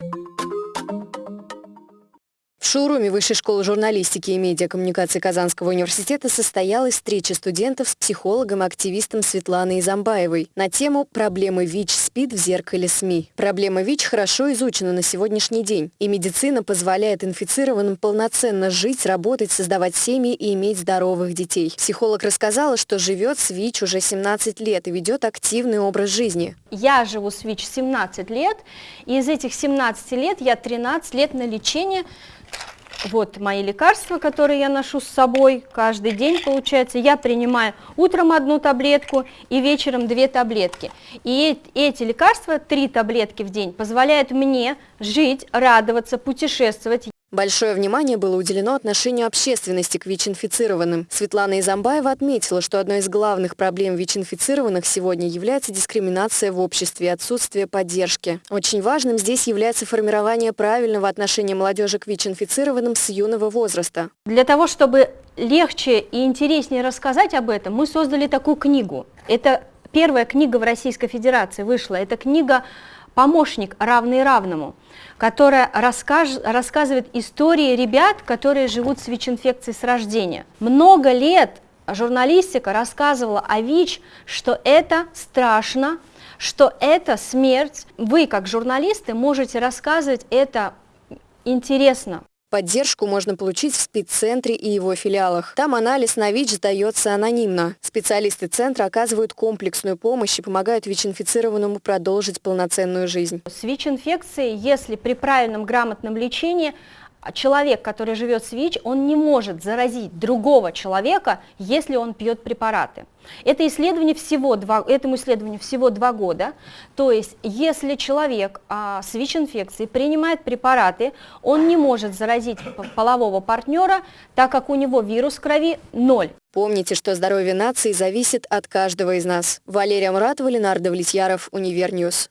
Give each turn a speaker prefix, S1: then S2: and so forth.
S1: you В шоуруме Высшей школы журналистики и медиакоммуникации Казанского университета состоялась встреча студентов с психологом и активистом Светланой Изамбаевой на тему «Проблемы ВИЧ-СПИД в зеркале СМИ». Проблема ВИЧ хорошо изучена на сегодняшний день, и медицина позволяет инфицированным полноценно жить, работать, создавать семьи и иметь здоровых детей. Психолог рассказала, что живет с ВИЧ уже 17 лет и ведет активный образ жизни.
S2: Я живу с ВИЧ 17 лет, и из этих 17 лет я 13 лет на лечении вот мои лекарства, которые я ношу с собой каждый день, получается. Я принимаю утром одну таблетку и вечером две таблетки. И эти лекарства, три таблетки в день, позволяют мне жить, радоваться, путешествовать.
S1: Большое внимание было уделено отношению общественности к ВИЧ-инфицированным. Светлана Изамбаева отметила, что одной из главных проблем ВИЧ-инфицированных сегодня является дискриминация в обществе и отсутствие поддержки. Очень важным здесь является формирование правильного отношения молодежи к ВИЧ-инфицированным с юного возраста.
S2: Для того, чтобы легче и интереснее рассказать об этом, мы создали такую книгу. Это первая книга в Российской Федерации вышла. Это книга «Помощник, равный равному» которая расскаж, рассказывает истории ребят, которые живут с ВИЧ-инфекцией с рождения. Много лет журналистика рассказывала о ВИЧ, что это страшно, что это смерть. Вы, как журналисты, можете рассказывать это интересно.
S1: Поддержку можно получить в спеццентре и его филиалах. Там анализ на ВИЧ сдается анонимно. Специалисты центра оказывают комплексную помощь и помогают ВИЧ-инфицированному продолжить полноценную жизнь.
S2: С ВИЧ-инфекцией, если при правильном грамотном лечении, человек, который живет с ВИЧ, он не может заразить другого человека, если он пьет препараты. Это исследование всего два, этому исследованию всего два года, то есть если человек а, с ВИЧ-инфекцией принимает препараты, он не может заразить полового партнера, так как у него вирус в крови ноль.
S1: Помните, что здоровье нации зависит от каждого из нас. Валерия Муратова, Ленар Давлетьяров, Универ News.